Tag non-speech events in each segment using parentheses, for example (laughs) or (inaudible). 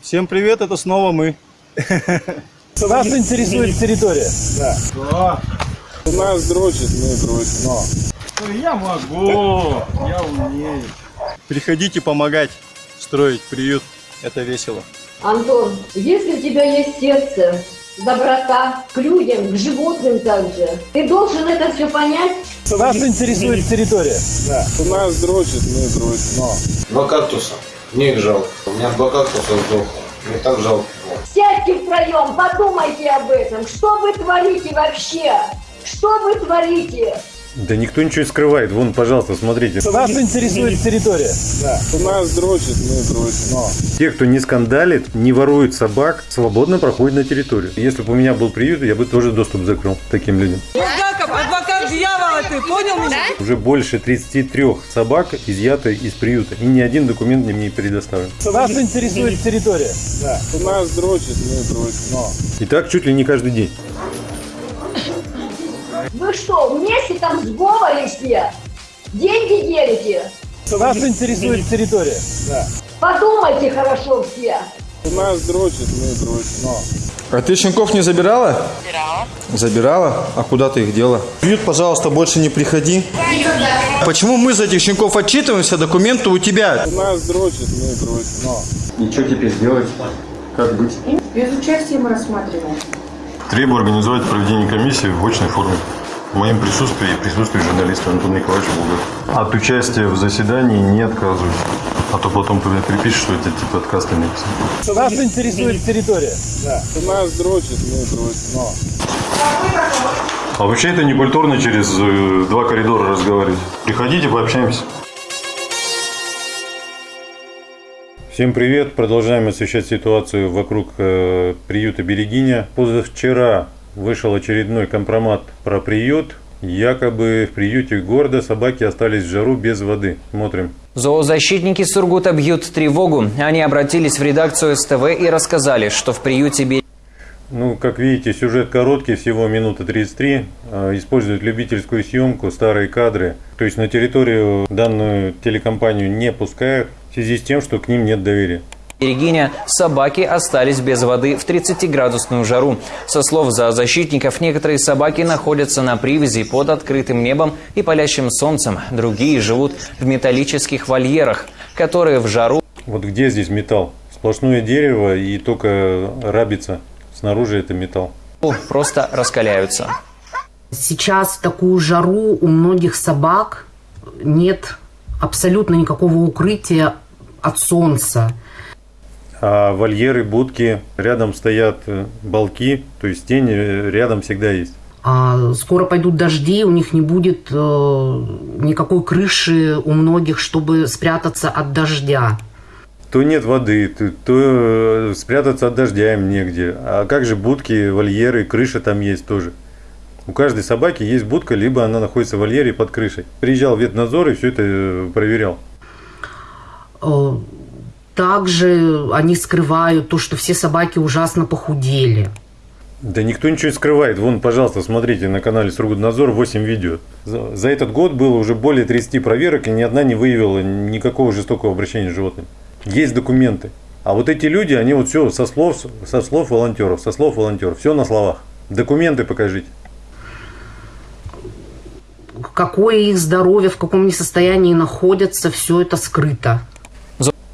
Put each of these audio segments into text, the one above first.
Всем привет, это снова мы. Нас интересует территория. Да. Нас дрочит, мы дрочим. Но. Я могу, я умею. Приходите помогать строить приют, это весело. Антон, если у тебя есть сердце, доброта к людям, к животным также, ты должен это все понять. Нас интересует территория. Нас дрочит, мы дрочим. Но. Два кактуса. Мне их жалко. У меня два кактуса сдохло. Мне так жалко. Сядьте втроем, подумайте об этом. Что вы творите вообще? Что вы творите? Да никто ничего не скрывает. Вон, пожалуйста, смотрите. Нас интересует территория. Нас дрочит, мы дрочим. Но. Те, кто не скандалит, не ворует собак, свободно проходят на территорию. Если бы у меня был приют, я бы тоже доступ закрыл таким людям. Адвокат ты, понял меня? Уже больше 33 собак изъято из приюта. И ни один документ мне не предоставлен. Нас интересует территория. Нас дрочит, мы дрочим. Но. И так чуть ли не каждый день. Вы что, вместе там в сговоре все? Деньги делите? Нас интересует территория. Подумайте хорошо все. Нас дрочит, мы дрочим. Но. А ты щенков не забирала? Забирала. Забирала? А куда ты их дела? Приют, пожалуйста, больше не приходи. Почему мы за этих щенков отчитываемся, документы у тебя? Нас дрочит, мы дрочим. Но. И что теперь делать? Как быть? Без участия мы рассматриваем. Требую организовать проведение комиссии в очной форме. В моем присутствии и присутствии журналиста Антона Николаевича Булгакова. От участия в заседании не отказываюсь. А то потом припишут, что это типа отказ на написан. Нас интересует территория. Нас дрочит, мы дрочим. Но. А вообще это не культурно через э, два коридора разговаривать. Приходите, пообщаемся. Всем привет! Продолжаем освещать ситуацию вокруг э, приюта Берегиня. Позавчера вышел очередной компромат про приют. Якобы в приюте города собаки остались в жару без воды. Смотрим. Зоозащитники Сургута бьют тревогу. Они обратились в редакцию СТВ и рассказали, что в приюте Берегиня Ну, как видите, сюжет короткий, всего минута 33. Э, Используют любительскую съемку, старые кадры. То есть на территорию данную телекомпанию не пускают в связи с тем, что к ним нет доверия. Берегиня собаки остались без воды в 30-градусную жару. Со слов зоозащитников, некоторые собаки находятся на привязи под открытым небом и палящим солнцем. Другие живут в металлических вольерах, которые в жару Вот где здесь металл? Сплошное дерево и только рабица. Снаружи это металл. просто раскаляются. Сейчас в такую жару у многих собак нет абсолютно никакого укрытия от солнца. А вольеры, будки, рядом стоят э, балки, то есть тень э, рядом всегда есть. А скоро пойдут дожди, у них не будет э, никакой крыши у многих, чтобы спрятаться от дождя. То нет воды, то, то э, спрятаться от дождя им негде. А как же будки, вольеры, крыша там есть тоже. У каждой собаки есть будка, либо она находится в вольере под крышей. Приезжал ветнадзор и все это проверял. Также они скрывают то, что все собаки ужасно похудели. Да никто ничего не скрывает. Вон, пожалуйста, смотрите на канале Сургутнадзор 8 видео. За, за этот год было уже более 30 проверок, и ни одна не выявила никакого жестокого обращения с животными. Есть документы. А вот эти люди, они вот все со слов, со слов волонтеров, со слов волонтеров, все на словах. Документы покажите. Какое их здоровье, в каком они состоянии находятся, все это скрыто.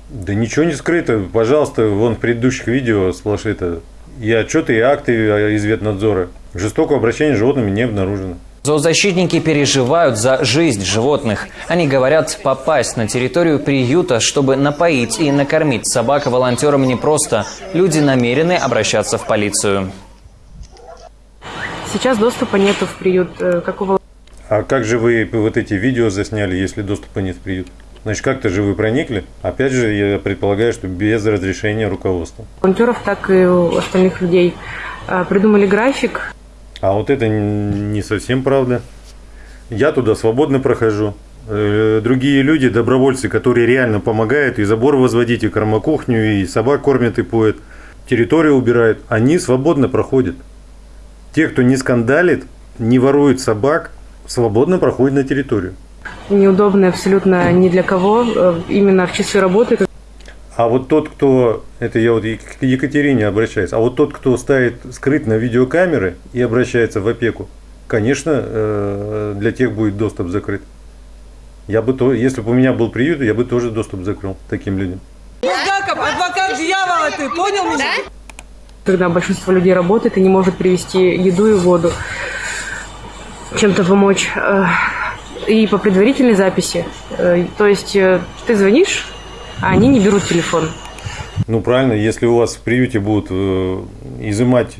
Да ничего не скрыто. Пожалуйста, вон в предыдущих видео сплошь это и отчеты, и акты из ветнадзора. Жестокого обращения с животными не обнаружено. Зоозащитники переживают за жизнь животных. Они говорят, попасть на территорию приюта, чтобы напоить и накормить собак волонтерам непросто. Люди намерены обращаться в полицию. Сейчас доступа нету в приют. Э, Какого А как же вы вот эти видео засняли, если доступа нет в приют? Значит, как-то же вы проникли. Опять же, я предполагаю, что без разрешения руководства. волонтеров, так и у остальных людей э, придумали график. А вот это не совсем правда. Я туда свободно прохожу. Э, Другие люди, добровольцы, которые реально помогают и забор возводить, и кормокухню, и собак кормят и поят, территорию убирают, они свободно проходят. Те, кто не скандалит, не ворует собак, свободно проходят на территорию. Неудобно абсолютно ни для кого. Э, Именно в часы работы А вот тот, кто Это я вот к Екатерине обращаюсь. А вот тот, кто ставит скрыт на видеокамеры и обращается в опеку, конечно, э, для тех будет доступ закрыт. Я бы то, если бы у меня был приют, я бы тоже доступ закрыл таким людям. Булгаков, адвокат дьявола ты, понял меня? Когда большинство людей работает и не может привезти еду и воду, чем-то помочь. И по предварительной записи. э, То есть э, ты звонишь, а они не берут телефон. Ну правильно, если у вас в приюте будут э, изымать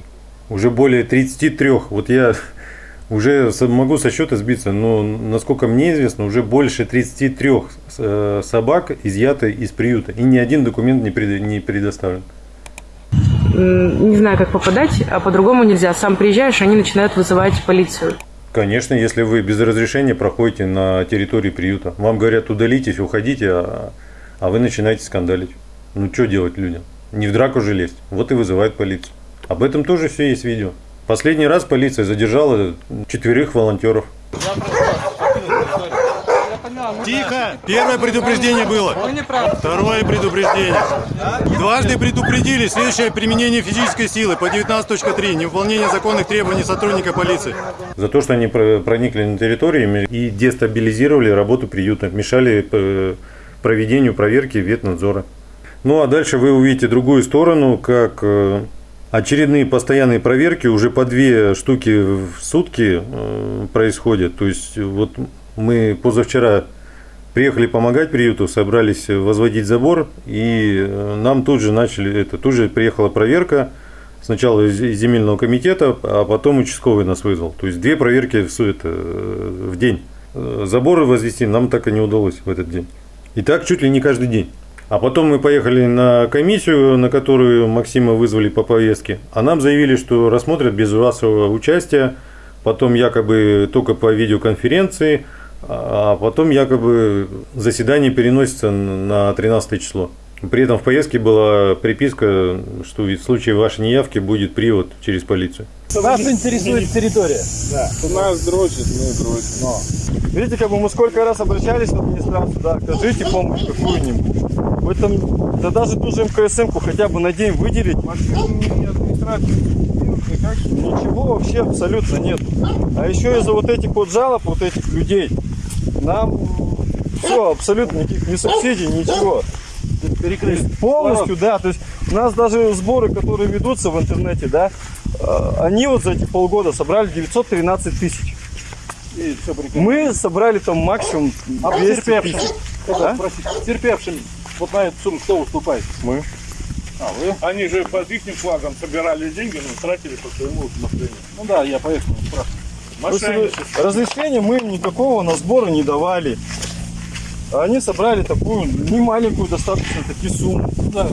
уже более 33, вот я (laughs) уже могу со счета сбиться, но насколько мне известно, уже больше 33 э, собак изъяты из приюта, и ни один документ не, пред- не предоставлен. Не знаю, как попадать, а по-другому нельзя. Сам приезжаешь, они начинают вызывать полицию. Конечно, если вы без разрешения проходите на территории приюта, вам говорят удалитесь, уходите, а, а вы начинаете скандалить. Ну что делать людям? Не в драку же лезть. Вот и вызывают полицию. Об этом тоже все есть видео. Последний раз полиция задержала четверых волонтеров. Тихо! Первое предупреждение было. Второе предупреждение. Дважды предупредили. Следующее применение физической силы по 19.3. Невыполнение законных требований сотрудника полиции. За то, что они про- проникли на территорию и дестабилизировали работу приюта, мешали э, проведению проверки ветнадзора. Ну а дальше вы увидите другую сторону, как э, очередные постоянные проверки, уже по две штуки в сутки э, происходят. То есть вот мы позавчера приехали помогать приюту, собрались возводить забор, и э, нам тут же начали, это тут же приехала проверка, сначала из земельного комитета, а потом участковый нас вызвал. То есть две проверки в, это, э, в день. Э, Заборы возвести нам так и не удалось в этот день. И так чуть ли не каждый день. А потом мы поехали на комиссию, на которую Максима вызвали по повестке. А нам заявили, что рассмотрят без вашего участия. Потом якобы только по видеоконференции. А потом якобы заседание переносится на 13 число. При этом в повестке была приписка, что в случае вашей неявки будет привод через полицию. Нас интересует территория. Кто нас дрочит, мы дрочим. Видите, как бы мы сколько раз обращались в администрацию, да, окажите помощь какую-нибудь. В этом, да даже ту же МКСМ-ку хотя бы на день выделить. Ничего вообще абсолютно нет. А еще из-за вот этих вот жалоб, вот этих людей, нам все, абсолютно никаких ни субсидий, ничего. Перекрыть. Полностью, да. То есть у нас даже сборы, которые ведутся в интернете, да, э, они вот за эти полгода собрали 913 тысяч. Мы собрали там максимум А 200 потерпевшим? тысяч. Кто Да? Терпевшим вот на эту сумму кто выступает? Мы. А, вы? Они же под их флагом собирали деньги, но тратили по своему усмотрению. Ну да, я поэтому спрашиваю. Разрешения мы им никакого на сборы не давали. А Они собрали такую немаленькую достаточно таки сумму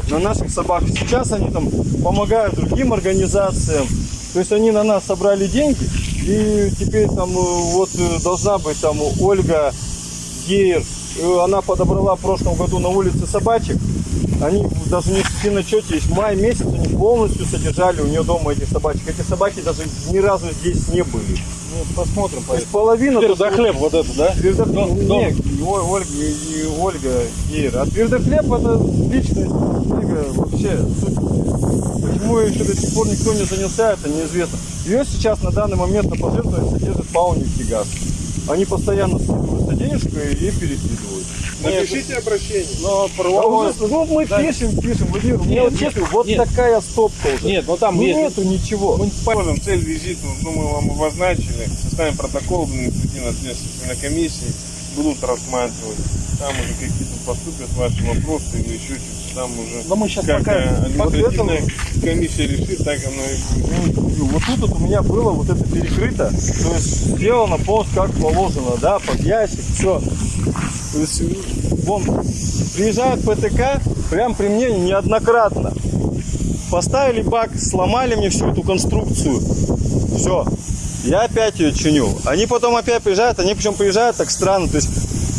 на наших собак. Сейчас они там помогают другим организациям. То есть они на нас собрали деньги. И теперь там э, вот э, должна быть там Ольга Гейер. Она подобрала в прошлом году на улице собачек. Они даже не в начете, есть май месяц, они полностью содержали у нее дома этих собачек. Эти собаки даже ни разу здесь не были. Ну, посмотрим. То есть половина... Твердохлеб вот это, да? Твердохлеб, Дом- дом. нет, О- Ольга, и Ольга Гейр. А твердохлеб это личность Ольга вообще. Почему еще до сих пор никто не занялся, это неизвестно. Ее сейчас на данный момент на пожертвование содержит ПАО «Нефтегаз». Они постоянно денежку и перекидывают. Напишите обращение. Но правовое... уже- ну, мы Да. пишем, пишем, Владимир, у меня Нет, вот нет, честно, вот нет. такая стопка уже. Нет, ну там Ну, есть... нету ничего. Понял, цель визита, ну, мы вам обозначили, составим протокол административной ответственности на комиссии, будут рассматривать. Там уже какие-то поступят ваши вопросы или еще что-то. Там уже Но мы сейчас пока... административная комиссия решит, так оно и будет. Ну, Вот тут вот у меня было вот это перекрыто, то есть сделано полностью как положено, да, под ящик, все. То есть, вон, приезжают ПТК, прям при мне неоднократно. Поставили бак, сломали мне всю эту конструкцию. Все. Я опять ее чиню. Они потом опять приезжают, они причем приезжают так странно. То есть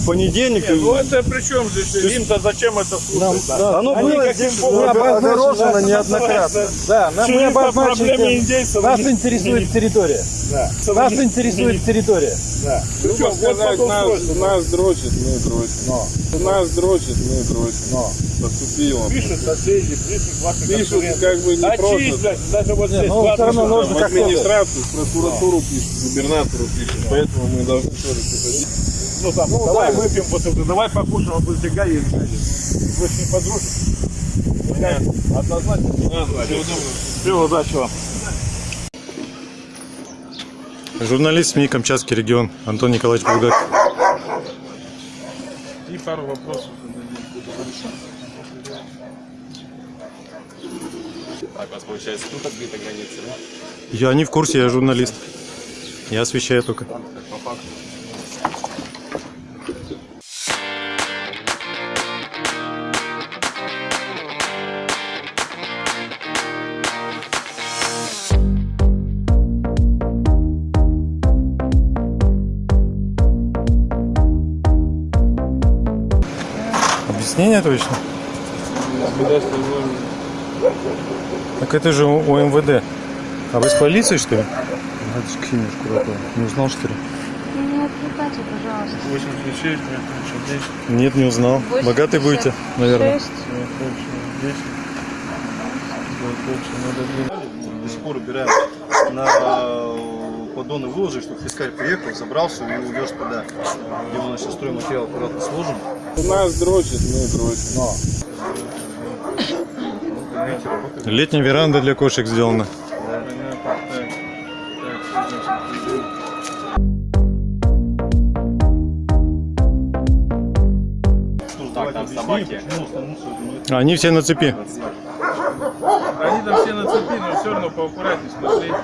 понедельник. Не, ну это при чем здесь? Им-то зачем это слушать? да? Оно Они было обозначено, неоднократно. Да, нам мы обозначили. индейцев. Нас интересует территория. Да. Нас интересует территория. Да. Вот сказать, нас, нас дрочит, мы дрочим. Нас дрочит, мы дрочим. Поступило. Пишут соседи, близких ваших Пишут как бы не Отчислять, даже вот здесь ну, всё равно пишут. нужно как-то- администрацию, прокуратуру пишут, губернатору пишут. Поэтому мы должны тоже что-то Ну там, давай выпьем после этого, давай покушаем, а после тебя есть. Вы с ним подружитесь? Нет. Однозначно. Всего удачи вам. Журналист СМИ «Камчатский регион» Антон Николаевич Булгаков. И пару вопросов. Так, у вас получается тут открыта граница, да? Я не в курсе, я журналист. Я освещаю только. Как по факту. Объяснение точно? Так это же у МВД. А вы с полицией, что ли? Не узнал, что ли? Не отвлекайте, пожалуйста. 86, 10. Нет, не узнал. Богатый будете, наверное. шесть. До сих пор убираем на поддоны выложи, чтобы фискаль приехал, забрал все и увез туда, где мы сейчас стройматериал аккуратно сложим. Нас дрочит, мы дрочим. Летняя веранда для кошек сделана. Собаки. Они все на цепи. Они там все на цепи, но все равно поаккуратнее смотреть.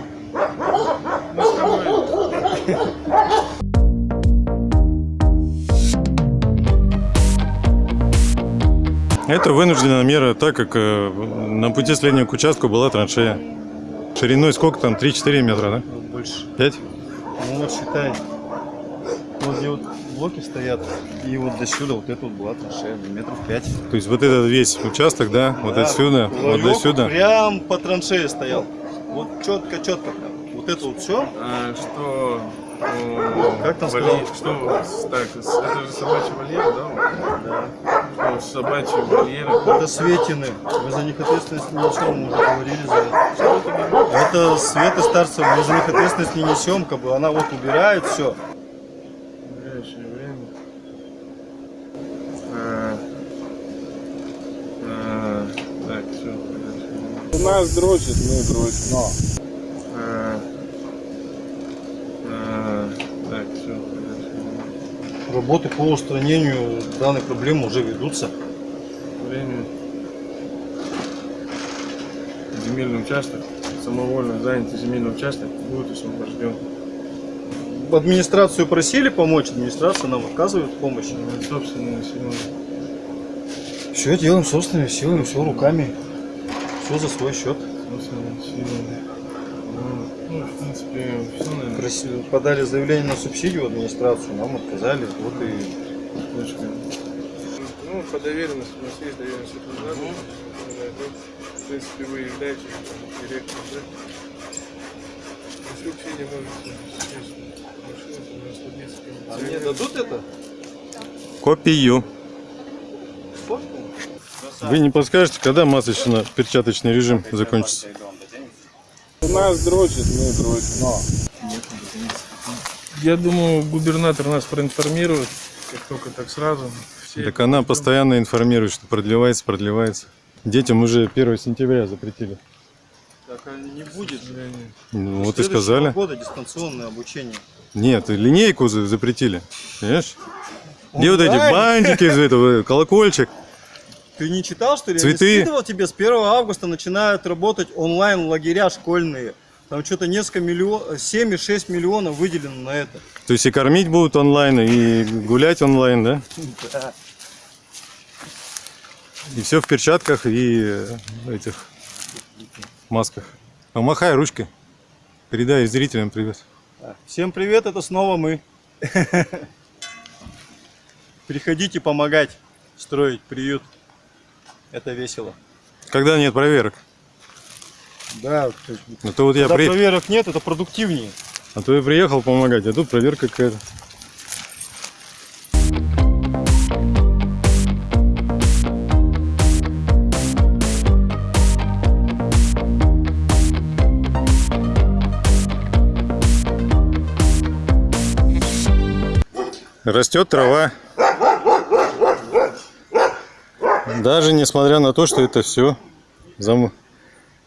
Это вынужденная мера, так как э, на пути следования к участку была траншея. Шириной сколько там? 3-4 метра, да? Больше. 5? Ну вот считай, вот где вот блоки стоят, и вот до сюда вот это вот была траншея, метров 5. То есть вот этот весь участок, да, вот отсюда, вот до сюда. Прям по траншее стоял. Вот четко, четко прям. Вот это вот все. А, что... Как там сказал? Что? Так, это же собачий вольер, да? Да. Что, собачий вольер? Это Светины. Вы за них ответственность не несем, мы уже говорили за это. Это Света Старцева, мы за них ответственность не несем, как бы она вот убирает все. В ближайшее время. А, а, так, все. Нас дрочит, мы дрочим. Но. А, а, так, все. Работы по устранению данной проблемы уже ведутся. Время. Земельный участок, самовольно занятый земельный участок будет освобожден. Администрацию просили помочь, администрация нам отказывает в помощи. Собственными силами. Все делаем собственными силами, все руками. Все за свой счет. Собственными силами. В принципе, все, наверное. Проси- Подали заявление на субсидию в администрацию, нам отказали. Вот и Точка. Ну, по доверенности, у нас есть доверенность от адвоката. В принципе, вы являетесь директором, да? Не можете, естественно, машина, у нас логистика. А мне дадут это? Копию. Вы не подскажете, когда масочно-перчаточный режим закончится? Нас дрочит, мы дрочим. Я думаю, губернатор нас проинформирует, как только так сразу. Все Так она постоянно информирует, что продлевается, продлевается. Детям уже 1 сентября запретили. Так а не будет. Ну, вот и сказали. года дистанционное обучение. Нет, линейку за- запретили. Понимаешь? Где вот эти бантики из этого, колокольчик? Ты не читал, что ли? Цветы. Я не скидывал тебе с 1 августа начинают работать онлайн лагеря школьные. Там что-то несколько миллионов, 7,6 миллионов выделено на это. То есть и кормить будут онлайн, и гулять онлайн, да? (laughs) Да. И все в перчатках и э, этих масках. Помахай ручкой. Передай зрителям привет. Всем привет, это снова мы. (laughs) Приходите помогать строить приют. Это весело. Когда нет проверок? Да. А то вот я Когда при... проверок нет, это продуктивнее. А то я приехал помогать, а тут проверка какая-то. Растет трава. Даже несмотря на то, что это все зам...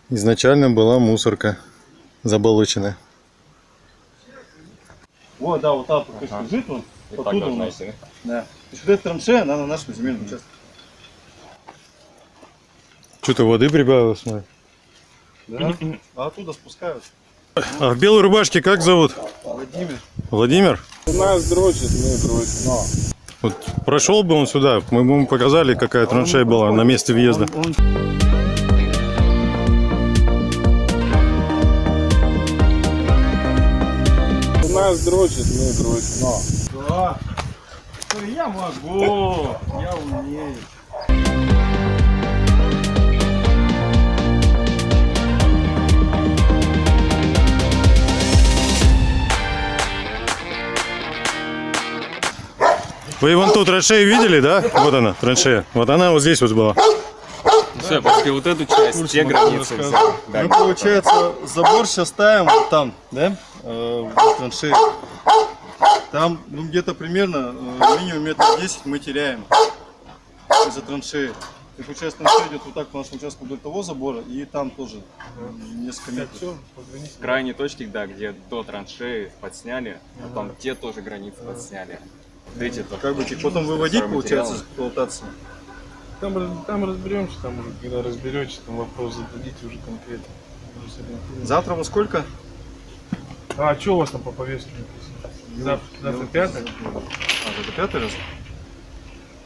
изначально была мусорка заболоченная. Вот, да, вот так вот ага. лежит он. И так Оттуда у должна нас. идти, Да. Есть вот эта траншея, она на нашем земельном участке. Что-то воды прибавилось, смотри. Да. А оттуда спускают. А в белой рубашке как зовут? Владимир. Владимир? Нас дрочит, мы дрочим. Вот прошел бы он сюда, мы бы ему показали, какая траншея была на месте въезда. Нас дрочит, мы дрочим. Да. Я могу. Я умею. Вы вон ту траншею видели, да? Вот она, траншея. Вот она вот здесь вот была. Все, пошли вот эту часть, те границы. Да. Мы, получается, забор сейчас ставим вот там, да? Э, в траншеи. Там, ну, где-то примерно э, минимум метр десять мы теряем из-за траншеи. И получается, траншея идет вот так по нашему участку вдоль того забора, и там тоже несколько метров. Крайние точки, да, где до траншеи подсняли, потом те тоже границы подсняли. Видите, Как бы их потом выводить, получается, из эксплуатации. Там, там разберемся, там уже, когда разберетесь, там вопрос зададите уже конкретно. Завтра во сколько? А, что у вас там по повестке написано? Завтра, завтра пятое? А, это пятый раз?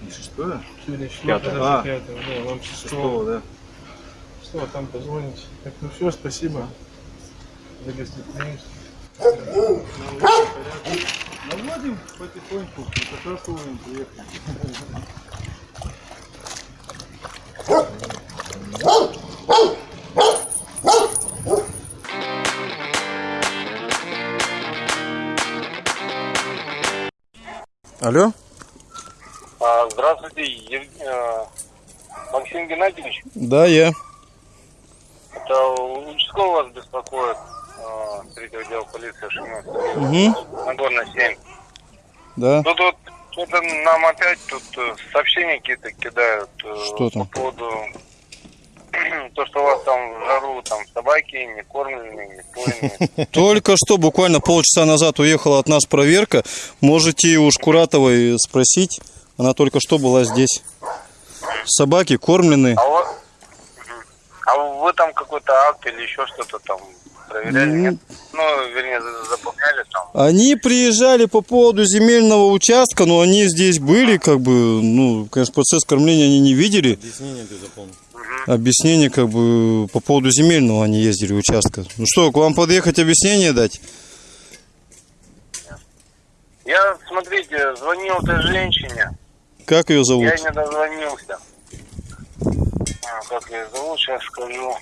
Не шестое? Сегодня четвертое, Пятое. завтра А, пятое. Да, вам Шестого, шестого. да. Что, там позвоните. Так, ну все, спасибо за гостеприимство. Наводим потихоньку, вовремя приехали. Алло? А, Здравствуйте, Ев- э, Максим Геннадьевич. Да, я. Это участковый вас беспокоит, третьего отдела полиции Шимовского. Угу. Нагорная 7. Да. Тут вот что-то нам опять тут э, сообщения какие-то кидают э, Что там? по поводу (clears throat) то, что у вас там в жару там собаки не кормленные, не поенные. (laughs) Только что, буквально полчаса назад уехала от нас проверка. Можете у Шкуратовой спросить. Она только что была здесь. Собаки кормленные. А, Мгм. А вы там какой-то акт или еще что-то там проверяли? Ну, Нет? Ну, вернее, за- заполняли там. Они приезжали по поводу земельного участка, но они здесь были, как бы, ну, конечно, процесс кормления они не видели. Объяснение ты запомнил. Объяснение, как бы, по поводу земельного они ездили участка. Ну что, к вам подъехать объяснение дать? Я, смотрите, звонил этой женщине. Как ее зовут? Я не дозвонился. А, как ее зовут, сейчас скажу.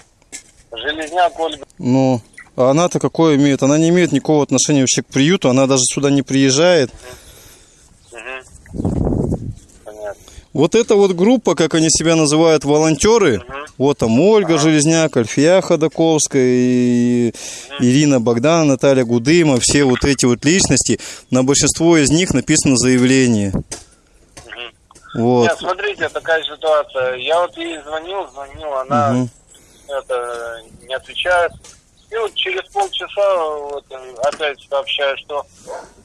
Железняк Ольга. Ну, а она-то какое имеет? Она не имеет никакого отношения вообще к приюту, она даже сюда не приезжает. Понятно. Вот эта вот группа, как они себя называют, волонтеры, вот там Ольга Железняк, Альфия Ходаковская, и Ирина Богдана, Наталья Гудыма, все вот эти вот личности, на большинство из них написано заявление. Вот. Нет, смотрите, такая ситуация. Я вот ей звонил, звонил, она Мгм. это не отвечает. И вот через полчаса вот, опять сообщаю, что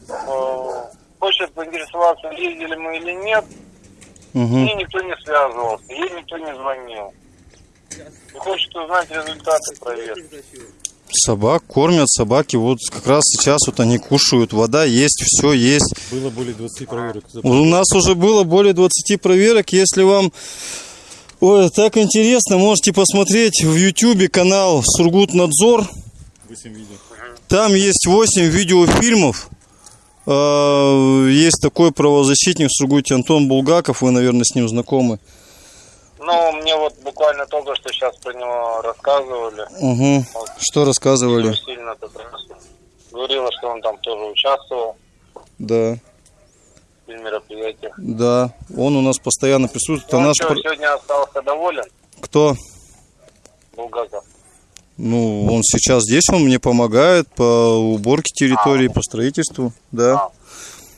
э, хочет поинтересоваться, ездили мы или нет. Мгм. Ей никто не связывался, ей никто не звонил. И хочет узнать результаты проверки. Собак кормят, собаки вот как раз сейчас вот они кушают, вода есть, все есть. Было более 20 проверок. У нас уже было более 20 проверок. Если вам ой, так интересно, можете посмотреть в YouTube канал Сургутнадзор. 8 видео. Там есть 8 видеофильмов А, Есть такой правозащитник в Сургуте Антон Булгаков, вы, наверное, с ним знакомы. Ну, мне вот буквально только что сейчас про него рассказывали. Угу. Что рассказывали? Сильно раз говорила, что он там тоже участвовал Да, в мероприятиях. да. Он у нас постоянно присутствует. А Он наш что, сегодня остался доволен, Кто? Булгаков? Ну, он сейчас здесь, он мне помогает по уборке территории, по строительству, да.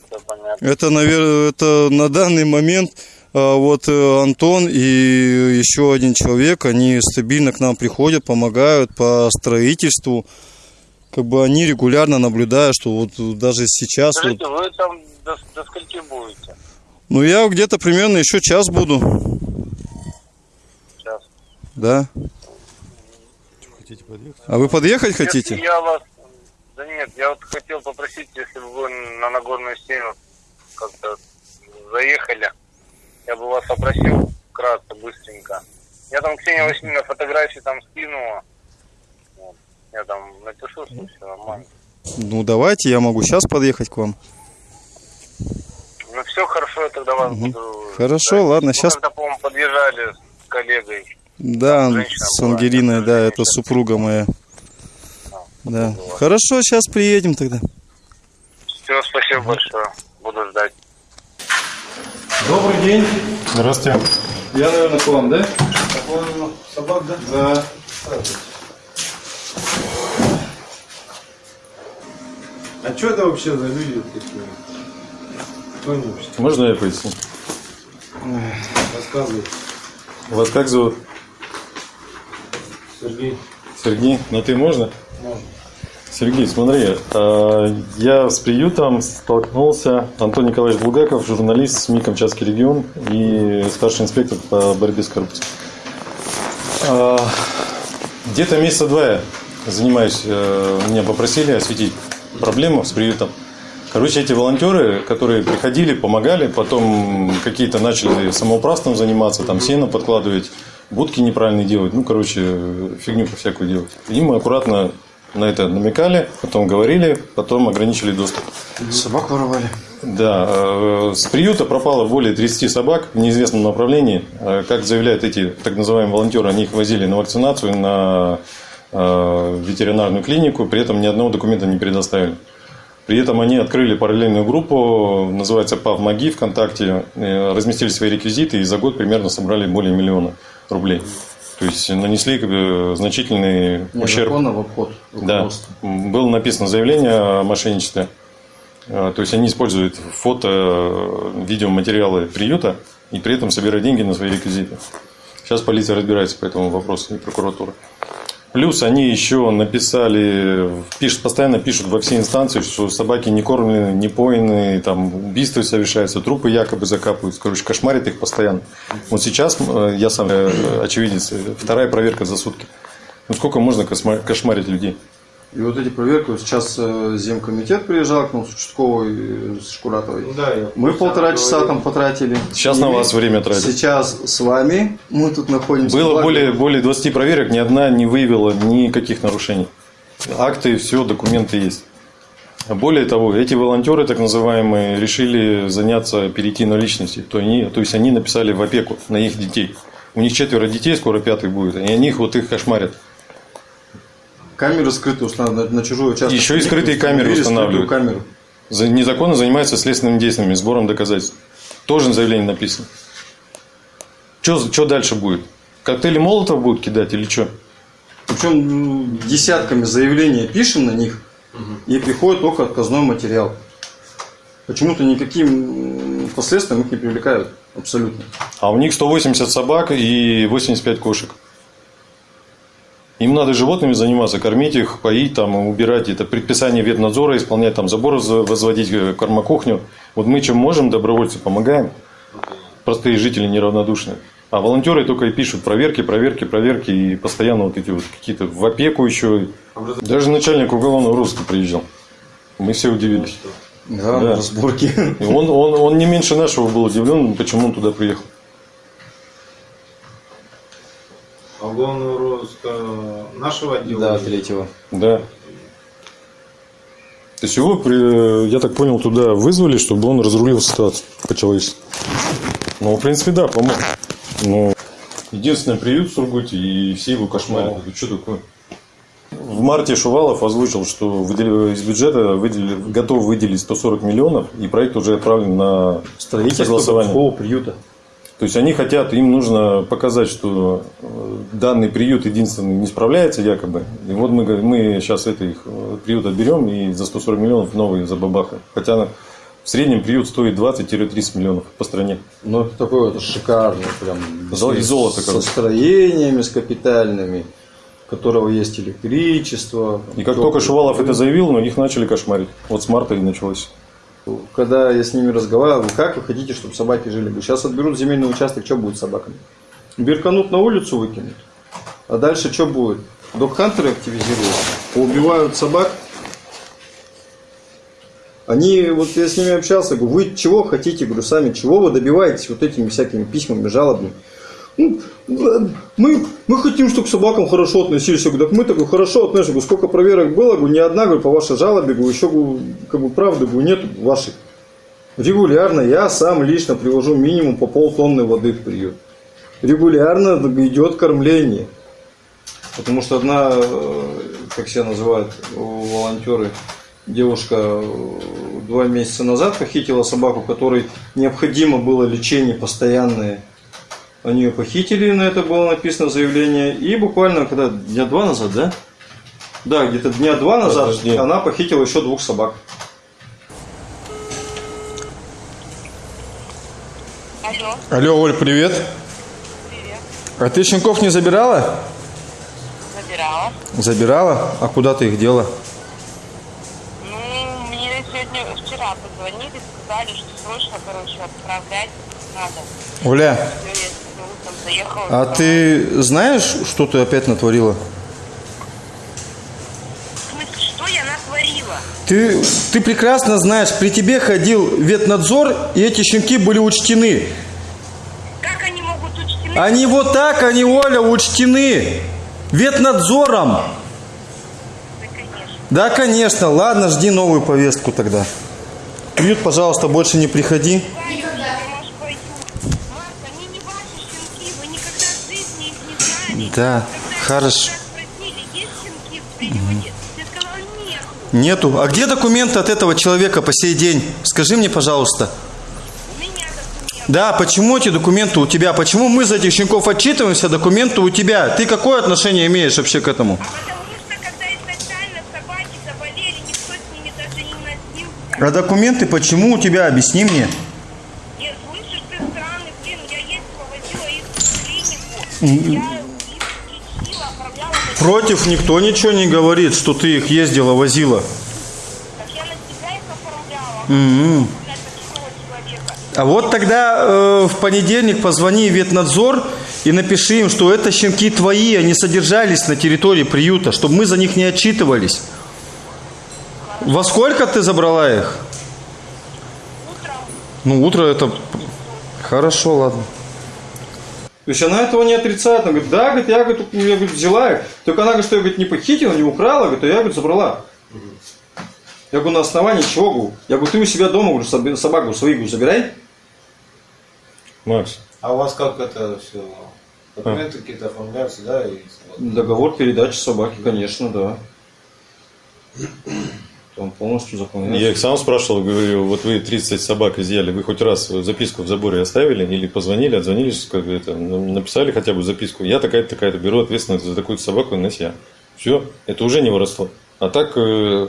Всё понятно. Это, наверное, это на данный момент а, вот э, Антон и еще один человек, они стабильно к нам приходят, помогают по строительству. Как бы они регулярно наблюдают, что вот даже сейчас, вот, Скажите, вы там до, до скольки будете? ну я где-то примерно еще час буду, Сейчас. да. А вы подъехать хотите? Если я вас... Да нет, я вот хотел попросить, если бы вы на Нагорную стену как-то заехали, я бы вас попросил вкратце, быстренько. Я там Ксения Васильевна фотографии там скинула. Вот. Я там напишу, что все нормально. Ну давайте, я могу сейчас подъехать к вам. Ну все хорошо, я тогда вас буду... Хорошо, ладно, Мы сейчас, когда, по-моему, подъезжали с коллегой. да, женщина с Ангелиной, да, это супруга моя. Да. Хорошо, сейчас приедем тогда. Все, спасибо большое. Буду ждать. Добрый день. Здравствуйте. Я, наверное, к вам, да? Собак, да? Да. А что это вообще за люди такие? Кто? Можно я поясню? Рассказывай. Вас как зовут? Сергей. Сергей? На ты можно? Можно. Сергей, смотри, э, я с приютом столкнулся, Антон Николаевич Булгаков, журналист СМИ «Камчатский регион» и старший инспектор по борьбе с коррупцией. Э, Где-то месяца два я занимаюсь, э, меня попросили осветить проблему с приютом. Короче, эти волонтеры, которые приходили, помогали, потом какие-то начали самоуправством заниматься, там сено подкладывать, будки неправильно делать, ну, короче, фигню всякую делать. И мы аккуратно на это намекали, потом говорили, потом ограничили доступ. Собак воровали. Да, э, с приюта пропало более 30 собак в неизвестном направлении. Э, Как заявляют эти так называемые волонтеры, они их возили на вакцинацию, на э, ветеринарную клинику, при этом ни одного документа не предоставили. При этом они открыли параллельную группу, называется ПАВ МАГИ ВКонтакте, разместили свои реквизиты и за год примерно собрали более миллиона рублей. То есть нанесли бы, значительный ущерб. В обход. Да, было написано заявление о мошенничестве. А, То есть они используют фото, э, видеоматериалы приюта и при этом собирают деньги на свои реквизиты. Сейчас полиция разбирается по этому вопросу и прокуратура. Плюс они еще написали, пишут, постоянно пишут во все инстанции, что собаки не кормлены, не поены, там убийства совершаются, трупы якобы закапывают. Короче, кошмарит их постоянно. Вот сейчас, э, я сам э, очевидец, э, вторая проверка за сутки. Ну сколько можно кошмарить людей? И вот эти проверки, вот сейчас э, Земкомитет приезжал к нам с участковой, э, с Шкуратовой. да, я Мы полтора часа там потратили. Сейчас И на вас время тратят. Сейчас с вами мы тут находимся. Было более, более 20 проверок, ни одна не выявила никаких нарушений. Акты, все, документы есть. Более того, эти волонтеры, так называемые, решили заняться, перейти на личности. То, они, то есть они написали в опеку на их детей. У них четверо детей, скоро пятый будет, и они их вот их кошмарят. Камеры скрытые устанавливают на, на чужой участок. Еще и скрытые камеры устанавливают. камеру. За- Незаконно занимаются следственными действиями, сбором доказательств. Тоже заявление написано. Что дальше будет? Коктейли Молотов будут кидать или что? Причем м, десятками заявлений пишем на них, и приходит только отказной материал. Почему-то никаким последствиям их не привлекают. Абсолютно. А у них 180 собак и 85 кошек. Им надо животными заниматься, кормить их, поить, там, убирать. Это предписание ветнадзора, исполнять там забор, воз- возводить э, кормокухню. Вот мы чем можем, добровольцы, помогаем. Простые жители неравнодушные. А волонтеры только и пишут проверки, проверки, проверки. И постоянно вот эти вот какие-то в опеку еще. Даже начальник уголовного розыска приезжал. Мы все удивились. Да, на разборки. И он, он, он не меньше нашего был удивлен, почему он туда приехал. А уголовного розыска нашего отдела? Да, третьего. Да. То есть его, я так понял, туда вызвали, чтобы он разрулил ситуацию по-человечески. Ну, в принципе, да, помог. Но единственный приют в Сургуте, и все его кошмарят. Это что такое? В марте Шувалов озвучил, что из бюджета выделили, готов выделить 140 миллионов, и проект уже отправлен на Строительство согласование. такого приюта. То есть они хотят, им нужно показать, что э, данный приют единственный не справляется якобы. И вот мы, мы сейчас это их э, приют отберем и за 140 миллионов новый забабахаем. Хотя в среднем приют стоит 20-30 миллионов по стране. Ну, это такое вот шикарное, прям. Зол- и золото Со строениями, с капитальными, у которого есть электричество. И как только Шувалов это заявил, но их начали кошмарить. Вот с марта и началось. Когда я с ними разговаривал, как вы хотите, чтобы собаки жили? Сейчас отберут земельный участок, что будет с собаками? Берканут на улицу выкинут. А дальше что будет? Док-хантеры активизируют, поубивают собак. Они, вот я с ними общался, говорю, вы чего хотите, говорю, сами, чего вы добиваетесь вот этими всякими письмами, жалобами? Ну, мы, мы хотим, чтобы к собакам хорошо относились. Я говорю, так мы так хорошо относимся. Сколько проверок было, ни одна, говорю, по вашей жалобе, еще, как бы, правды, нет ваших. Регулярно я сам лично привожу минимум по полтонны воды в приют. Регулярно идет кормление. Потому что одна, э, как себя называют волонтеры, девушка э, два месяца назад похитила собаку, которой необходимо было лечение постоянное. Они ее похитили, на это было написано заявление. И буквально, когда дня два назад, да? Да, где-то дня два назад Подожди. она похитила еще двух собак. Алло, Алло, Оль, привет. привет. А ты щенков не забирала? Забирала. Забирала? А куда ты их дела? Ну, мне сегодня, вчера позвонили, сказали, что срочно, короче, отправлять надо. Оля, Всё, я сегодня утром заехала. а ты знаешь, что ты опять натворила? В смысле, что я натворила? Ты, ты прекрасно знаешь, при тебе ходил ветнадзор, и эти щенки были учтены. Как они могут учтены? Они вот так, они, Оля, учтены. Ветнадзором. Да, конечно. Ладно, жди новую повестку тогда. Приют, пожалуйста, больше не приходи. Да, хорошо. Нету. А где документы от этого человека по сей день? Скажи мне, пожалуйста. Да, почему эти документы у тебя? Почему мы за этих щенков отчитываемся, а документы у тебя? Ты какое отношение имеешь вообще к этому? А документы почему у тебя? Объясни мне. Против никто ничего не говорит, что ты их ездила, возила. А вот тогда э, в понедельник позвони в ветнадзор и напиши им, что это щенки твои, они содержались на территории приюта, чтобы мы за них не отчитывались. Во сколько ты забрала их? Ну, утро это... Хорошо, ладно. То есть она этого не отрицает. Она говорит, да, говорит, я, говорит, я говорит, взяла их. Только она говорит, что я говорит, не похитила, не украла, говорит, а я говорит, забрала. Я говорю, на основании чего? Говорю? Я говорю, ты у себя дома, говорю, собаку свою говорю, забирай. Макс. А у вас как это все? Документы какие-то оформляются, да? И... Договор передачи собаки, конечно, да. Там полностью заполняется. Я их сам спрашивал, говорю, вот вы 30 собак изъяли, вы хоть раз записку в заборе оставили или позвонили, отзвонились, как это, ну, написали хотя бы записку. Я такая-то, такая-то, беру ответственность за такую собаку на себя. Все, это уже не воровство. А так э,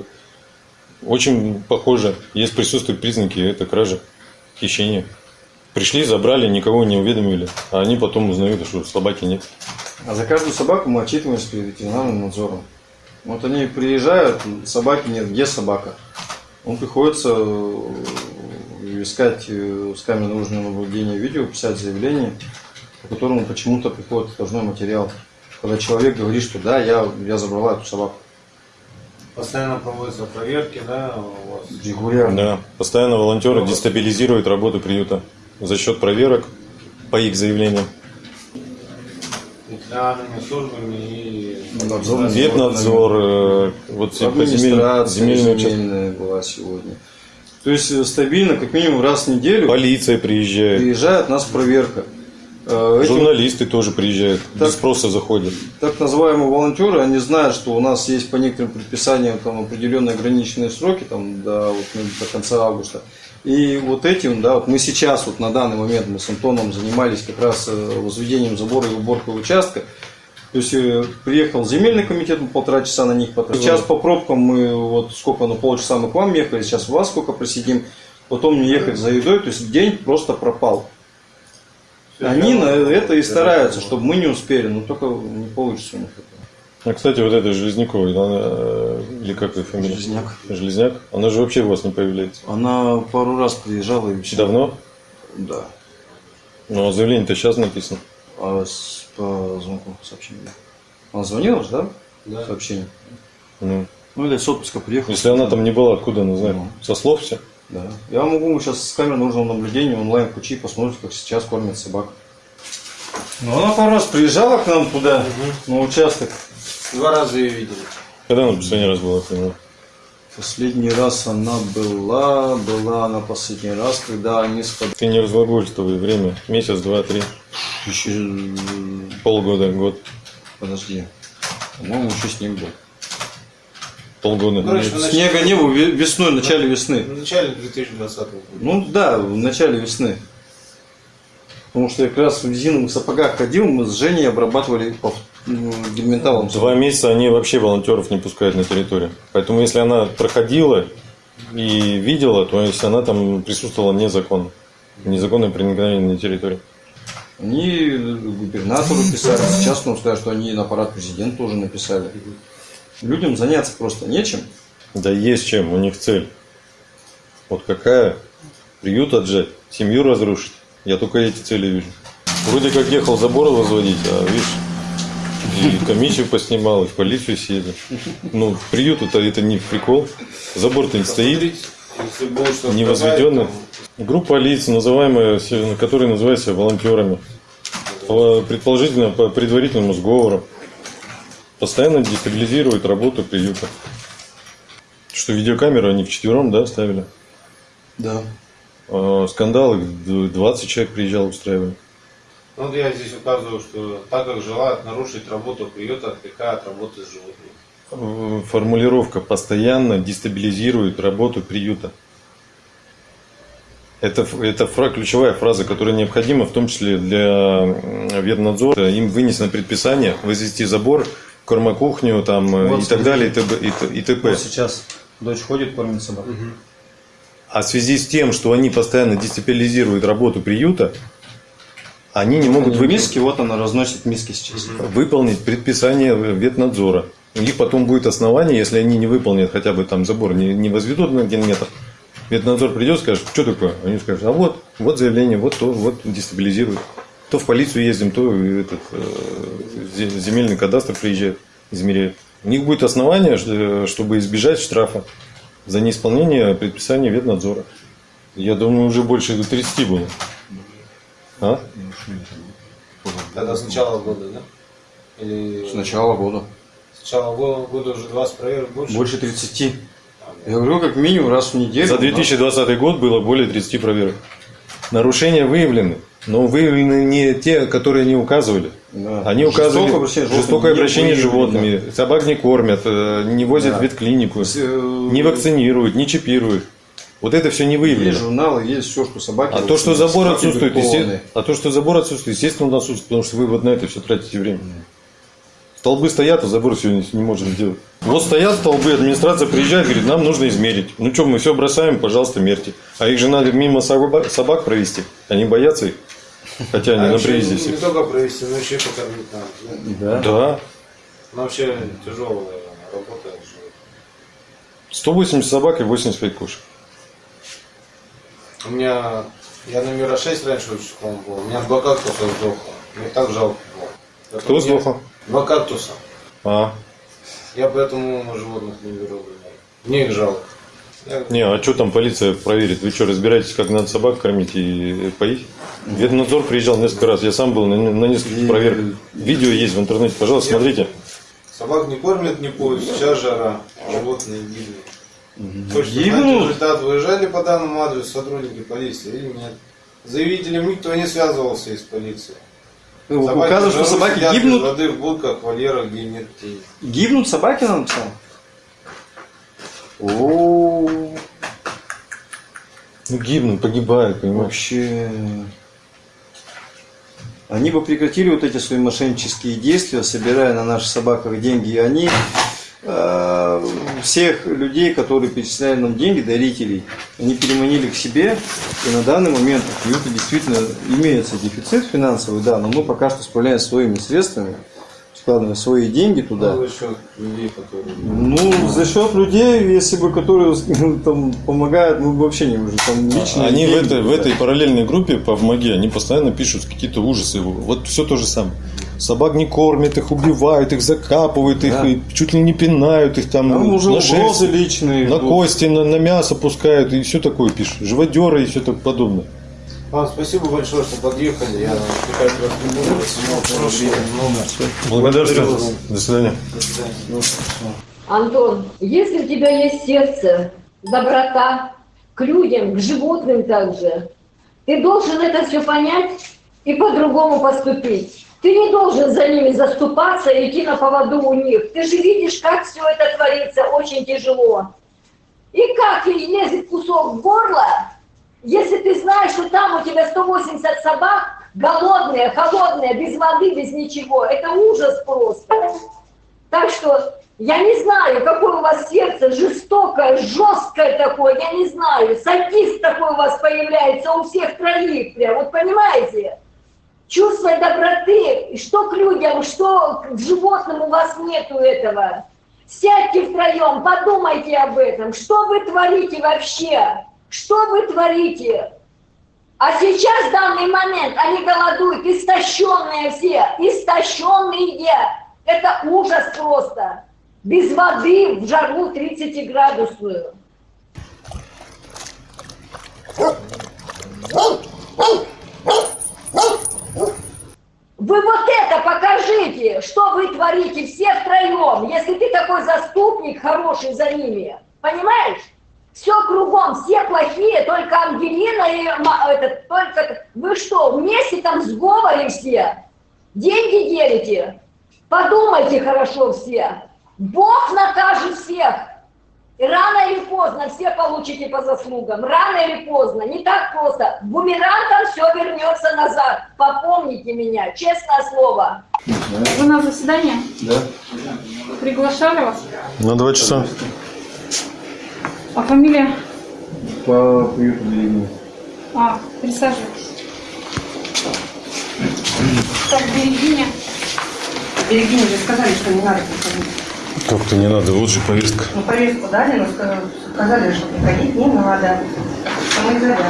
очень похоже, есть присутствуют признаки, это кража, хищение. Пришли, забрали, никого не уведомили, а они потом узнают, что собаки нет. А за каждую собаку мы отчитываемся перед ветеринарным надзором. Вот они приезжают, собаки нет, где собака? Он приходится э, искать э, с камеры наружного наблюдения видео, писать заявление, по которому почему-то приходит отложной материал. Когда человек говорит, что да, я, я забрала эту собаку. Постоянно проводятся проверки, да, у вас? Регулярно. Да, постоянно волонтеры дестабилизируют работу приюта за счет проверок по их заявлениям. Ветеринарными службами и... Надзор, ветнадзор, э, вот все по земель- администрация земельные участки. земельная была сегодня. То есть э, стабильно, как минимум раз в неделю Полиция приезжает. приезжает нас проверка. Э, эти Журналисты тоже приезжают, Так. без спроса заходят. так называемые волонтеры, они знают, что у нас есть по некоторым предписаниям там определенные ограниченные сроки там, до, вот, ну, до конца августа. И вот этим, да, вот мы сейчас, вот на данный момент мы с Антоном занимались как раз возведением забора и уборкой участка. То есть э, приехал земельный комитет, мы полтора часа на них потратили. Сейчас по пробкам мы вот сколько, ну полчаса мы к вам ехали, сейчас вас сколько просидим, потом не ехать за едой, то есть день просто пропал. Они на это и стараются, чтобы мы не успели, но только не получится у них это. А, кстати, вот эта Железнякова, она, э, или как ее фамилия? Железняк. Железняк? Она же вообще у вас не появляется. Она пару раз приезжала и все. Давно? Да. Ну, а заявление-то сейчас написано. А с, по звонку сообщения. Она звонила же, да? Да. Сообщение. Ну, Ну или с отпуска приехала. если она там не была, откуда она знает? Со слов все? Да. Я могу сейчас с камер наружного наблюдения онлайн включить, посмотреть, как сейчас кормят собак. Ну, она пару раз приезжала к нам туда, на участок. Два раза ее видели. Когда она последний раз была? поняла? Последний раз она была, была она последний раз, когда они с Ты не разглагольствуй время. Месяц, два, три. Еще... Полгода, год. Подожди. По-моему, еще снег был. Полгода. Короче, в начале- Снега не было ве- весной, в начале весны. В начале 2020 года. Ну да, в начале весны. Потому что я как раз в резиновых сапогах ходил, мы с Женей обрабатывали по ну, гельменталом. Два месяца они вообще волонтеров не пускают на территорию. Поэтому если она проходила и видела, то если она там присутствовала незаконно. Незаконное проникновение на территорию. Они губернатору писали, сейчас нам скажут, что они на аппарат президента тоже написали. Людям заняться просто нечем. Да есть чем, у них цель. Вот какая? Приют отжать, семью разрушить. Я только эти цели вижу. Вроде как ехал забор возводить, а видишь, и комиссию поснимал, и в полицию съездил. Ну, приют это, это не прикол. Забор-то не стоит, Если будет что-то не возведенный. Группа лиц, называемая, которые называют себя волонтерами. По- Предположительно, по предварительному сговору. Постоянно дестабилизирует работу приюта. Что видеокамеру они вчетвером, да, ставили? Да. А, Скандалы, д- 20 человек приезжал, устраивали. Ну, вот я здесь указываю, что так как желают нарушить работу приюта, отвлекая от работы с животными. Э, Формулировка постоянно дестабилизирует работу приюта. Это, это фра- ключевая фраза, которая необходима, в том числе для м, ветнадзора. Им вынесено предписание возвести забор, кормокухню там, э, Вот и так далее, и т.п. и и т.п. Вот сейчас дочь ходит, кормит собак. А в связи с тем, что они постоянно дестабилизируют работу приюта, они не могут Они выпи- миски, вот она разносит миски сейчас. выполнить предписание ветнадзора. У них потом будет основание, если они не выполнят хотя бы там забор, не, не возведут на один метр. Ветнадзор придет, скажет, что такое? Они скажут, а вот, вот заявление, вот то, вот дестабилизирует. То в полицию ездим, то этот, э, зе- земельный кадастр приезжает, измеряет. У них будет основание, ш- чтобы избежать штрафа за неисполнение предписания ветнадзора. Я думаю, уже больше 30 было. А? Это с начала года, да? Или С начала года. С начала го- года уже 20 проверок больше? Больше 30. Я говорю, как минимум раз в неделю. За 2020 год было более 30 проверок. Нарушения выявлены, но выявлены не те, которые они указывали. Да. Они указывали Жестокое обращение с животными жестокое не обращение с животными, собак не кормят, э, не возят Да. в ветклинику, э, не вакцинируют, не чипируют. Вот это все не Есть выявлено. журналы, есть все, что собаки. А то, что забор отсутствует, а то, что забор отсутствует, естественно, он отсутствует, потому что вы вот на это все тратите время. Столбы стоят, а забор сегодня не можем сделать. Вот стоят столбы, администрация приезжает, говорит, нам нужно измерить. Ну что, мы все бросаем, пожалуйста, мерьте. А их же надо мимо собак, провести. Они боятся их. Хотя они А на привязи не, все. не только провести, но еще и покормить надо. Да. Да. Ну, вообще тяжелая работа. с животными. 180 собак и 85 кошек. У меня, я номера 6 раньше учеником был, у меня два кактуса сдохло. Мне так жалко было. Кто сдохло? Два кактуса. А. Я поэтому животных не беру. Мне их жалко. Я- Не, а что там полиция проверит? Вы что, разбираетесь, как надо собак кормить и поить? Ветнадзор приезжал несколько раз. Я сам был на, на нескольких проверках. Видео есть в интернете. Пожалуйста, смотрите. Собак не кормят, не поют, сейчас жара, животные гибнут. Гибнут? результат. Выезжали по данному адресу сотрудники полиции или нет? Заявителем никто не связывался из полиции. Ну, Собаки указывают, что собаки гибнут? воды в будках, вольерах, где нет тени. Гибнут собаки, нам написал? О, Ну, гибнут, погибают, понимаешь? вообще. Они бы прекратили вот эти свои мошеннические действия, собирая на наших собаках деньги. И они всех людей, которые перечисляли нам деньги, дарителей, они переманили к себе. И на данный момент у приюта действительно имеется дефицит финансовый, да, но мы пока что справляемся своими средствами, складываем свои деньги туда. Ну, за счет людей, которые... Ну, за счет людей, если бы, которые там помогают, мы бы вообще не уже там лично. Они в этой, в этой параллельной группе по ВМАГе, они постоянно пишут какие-то ужасы. Вот все то же самое. Собак не кормят, их убивают, их закапывают, их Да. и чуть ли не пинают, их там, Там уже на шерсть, личные. на идут. кости, на, на мясо пускают и все такое пишут. Живодеры и все так подобное. Вам спасибо большое, что подъехали. Я отвлекать вас не буду. Благодарствую. До свидания. До свидания. Антон, если у тебя есть сердце, доброта к людям, к животным также, ты должен это все понять и по-другому поступить. Ты не должен за ними заступаться и идти на поводу у них. Ты же видишь, как все это творится, очень тяжело. И как ей лезет кусок в горло, если ты знаешь, что там у тебя 180 собак, голодные, холодные, без воды, без ничего. Это ужас просто. Так что я не знаю, какое у вас сердце, жестокое, жесткое такое, я не знаю. Садист такой у вас появляется у всех троих прям, вот понимаете? Чувство доброты, что к людям, что к животным у вас нету этого. Сядьте втроем, подумайте об этом. Что вы творите вообще? Что вы творите? А сейчас, в данный момент, они голодуют, истощенные все, истощенные. Это ужас просто. Без воды в жару 30-градусную. Вы вот это покажите, что вы творите все втроем, если ты такой заступник хороший за ними. Понимаешь? Все кругом, все плохие, только Ангелина и этот, только... Вы что, вместе там в все? Деньги делите? Подумайте хорошо все. Бог накажет всех. И рано или поздно все получите по заслугам. Рано или поздно. Не так просто. Бумерангом все вернется назад. Попомните меня. Честное слово. Вы на заседание? Да. Приглашали вас? На два часа. А фамилия? По приюту. А, присаживайтесь. Так, Берегиня. Берегиня же сказали, что не надо приходить. Как-то не надо, вот же повестка. Ну, повестку дали, но ска- сказали, что приходить не надо. Самоизоляция.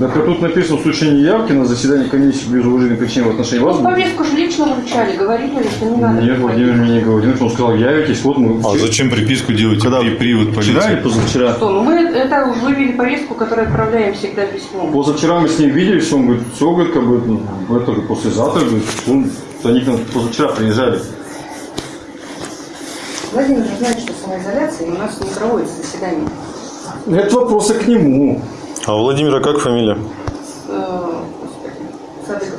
Так а тут написано в случае неявки на заседание комиссии без уважения причин в отношении вас. Ну, повестку же лично вручали, говорили, что не надо. Нет, Владимир мне не говорил, он сказал, явитесь, вот мы... А зачем приписку делать? Когда? При, привод полиции. Вчера или позавчера? Что, ну мы это вывели повестку, которую отправляем всегда письмом. Позавчера мы с ним виделись, он говорит, все, говорит, как бы, ну, это же послезавтра, говорит, он, они к нам позавчера приезжали. Владимир же знает, что самоизоляция, и у нас не проводится заседание. Это вопросы к нему. А у Владимира как фамилия? Э, Садыков.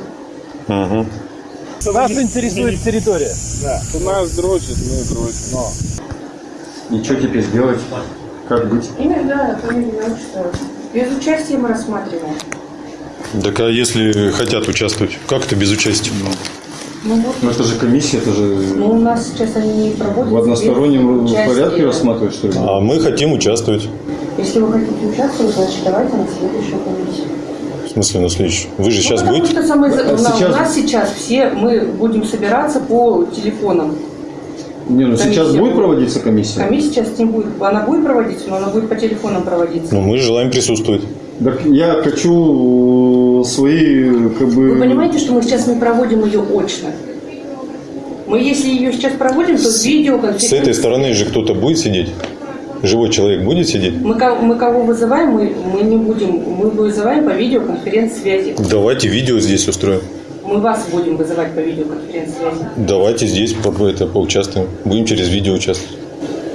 Угу. Нас интересует территория. Да. У нас дрочит, мы дрочим. Но. И что теперь сделать? Как быть? Имя, да, фамилия, отчество. Без участия мы рассматриваем. Так а если хотят участвовать, как это без участия? Ну вот, Ну это же комиссия, это же ну у нас сейчас они не проводятся. в одностороннем без участия. порядке рассматривать, что ли? А мы хотим участвовать. Если вы хотите участвовать, значит давайте на следующую комиссию. В смысле на следующий? Вы же сейчас ну, потому будете? что самоизо- А у нас- сейчас- у нас сейчас все мы будем собираться по телефонам. Не, ну сейчас Комиссия будет будет. проводиться комиссия? Комиссия сейчас не будет, она будет проводиться, но она будет по телефонам проводиться. Ну, мы желаем присутствовать. Так я хочу свои, как бы... Вы понимаете, что мы сейчас не проводим ее очно? Мы если ее сейчас проводим, то С видеоконференция. этой стороны же кто-то будет сидеть? Живой человек будет сидеть? Мы, мы кого вызываем, мы, мы не будем, мы вызываем по видеоконференц-связи. Давайте видео здесь устроим. Мы вас будем вызывать по видеоконференц-связи. Давайте здесь по- это, поучаствуем. Будем через видео участвовать.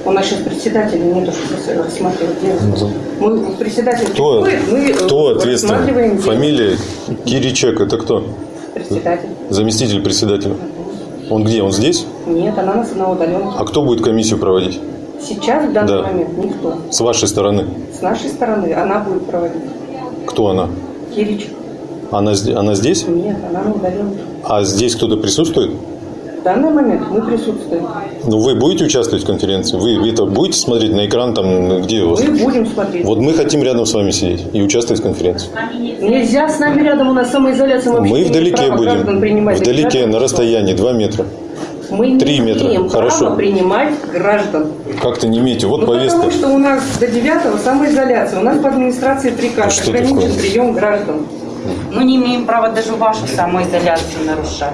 У нас сейчас председателя нету, чтобы рассматривать дело. Мы председатель Кто, мы э, кто ответственный? рассматриваем. Фамилия Киричек, это кто? Председатель. Заместитель председателя. Он где? Он здесь? Нет, она нас на удаленке. А кто будет комиссию проводить? Сейчас, в данный Да. момент, никто. С вашей стороны. С нашей стороны она будет проводить. Кто она? Кирич. Она, она здесь? Нет, она на удаленке. А здесь кто-то присутствует? В данный момент мы присутствуем. Ну, вы будете участвовать в конференции? Вы это будете смотреть на экран там, где у вас? Мы будем смотреть. Вот мы хотим рядом с вами сидеть и участвовать в конференции. Нельзя с нами рядом, у нас самоизоляция. вообще Мы не имеем вдалеке будем. принимать. Вдалеке, на расстоянии, 2 метра. Мы не Три метра. имеем Хорошо. права принимать граждан. Как-то не имеете. Вот Ну, повестка. потому что у нас до 9 самоизоляция. У нас по администрации приказ что ограничен такое? прием граждан. Мы не имеем права даже вашу самоизоляцию нарушать.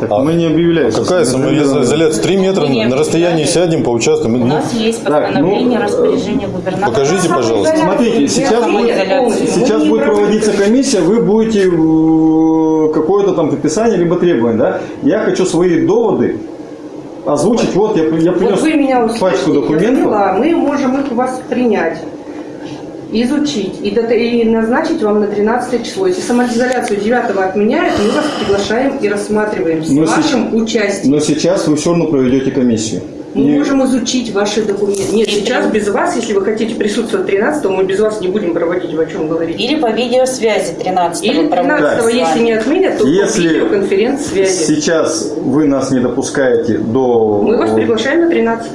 Так мы не объявляем. А какая самоизоляция? 3 метра не на расстоянии сядем, поучаствуем. У Ну, нас есть постановление распоряжения губернатора. покажите, пожалуйста. Смотрите, сейчас будет, сейчас будет проводиться комиссия, вы будете э, какое-то там описание либо требование, да? Я хочу свои доводы озвучить. Вот я, я Вот принес вы меня пачку я документов. поняла. мы можем их у вас принять, изучить и, дата- и назначить вам на 13 число. Если самоизоляцию 9 отменяют, мы вас приглашаем и рассматриваем с Но вашим сеч- участием. Но сейчас вы все равно проведете комиссию. Мы И- можем изучить ваши документы. Нет, сейчас без вас, если вы хотите присутствовать 13 мы без вас не будем проводить, о чем говорите. Или по видеосвязи 13 Или 13 если не отменят, то по Если видеоконференц-связи. сейчас вы нас не допускаете до... Мы вас приглашаем на 13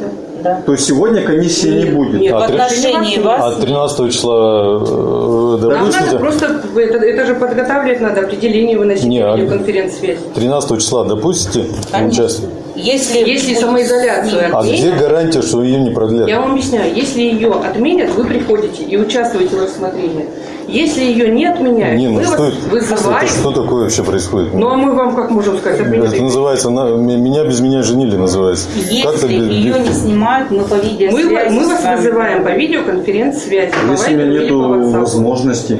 То сегодня комиссии не будет. нет, в А три- отношении вас а 13 числа э, Нам надо допустите? просто, это, это же подготавливать надо, определение выносить Не, на а- видеоконференц-связи. 13 числа допустите участие? Если, Если самоизоляцию А отменят, где гарантия, что ее не продлят? я вам объясняю, если ее отменят, вы приходите и участвуете в рассмотрении. Если ее не отменяют, Не, ну мы что, вас это, вызываем. что такое вообще происходит? Ну а мы вам как можем сказать, отменят? Это называется на- «Меня без меня женили» называется. Если без- ее не снимают, мы по Мы, видеосвязи мы с вас вами вызываем по видеоконференц-связи, Если у меня WhatsApp. возможности.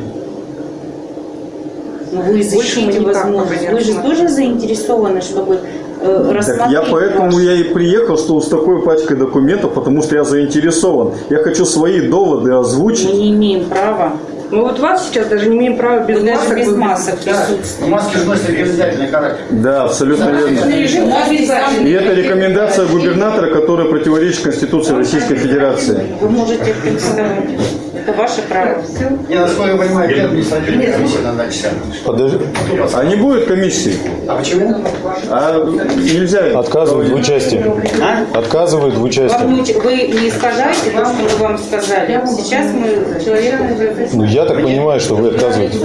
Ну, вы Больше мы изучите возможность. Вы же тоже заинтересованы, чтобы э, рассмотреть я поэтому ваш- я и приехал, что с такой пачкой документов, потому что я заинтересован. Я хочу свои доводы озвучить. Мы не имеем права. Мы вот вас сейчас даже не имеем права без Вы даже масок. без вы- масок Да. присутствуете. маски же носят обязательный характер. Да, абсолютно верно. Режим. И это рекомендация губернатора, которая противоречит Конституции Российской Федерации. Вы можете представить. Это ваше право. Я, насколько я понимаю, где административная комиссия на 2 часа. Подожди. А не будет комиссии? А почему? А нельзя. Отказывают в участии. Отказывают в Вам участии. уч- Вы не искажаете то, что мы вам сказали. Сейчас мы человека Ну, я так понимаю, что вы отказываете.